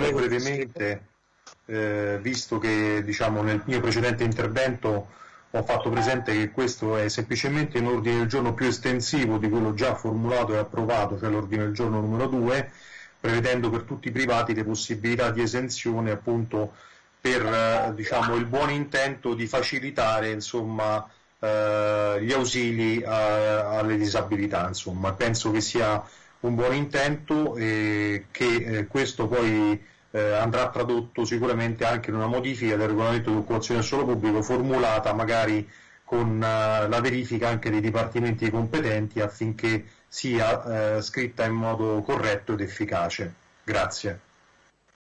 molto brevemente, eh, visto che diciamo, nel mio precedente intervento ho fatto presente che questo è semplicemente un ordine del giorno più estensivo di quello già formulato e approvato, cioè l'ordine del giorno numero 2, prevedendo per tutti i privati le possibilità di esenzione appunto per eh, diciamo, il buon intento di facilitare insomma, eh, gli ausili a, alle disabilità. Insomma. Penso che sia un buon intento e che eh, questo poi eh, andrà tradotto sicuramente anche in una modifica del regolamento di occupazione del suolo pubblico formulata magari con uh, la verifica anche dei dipartimenti competenti affinché sia scritta in modo corretto ed efficace. Grazie.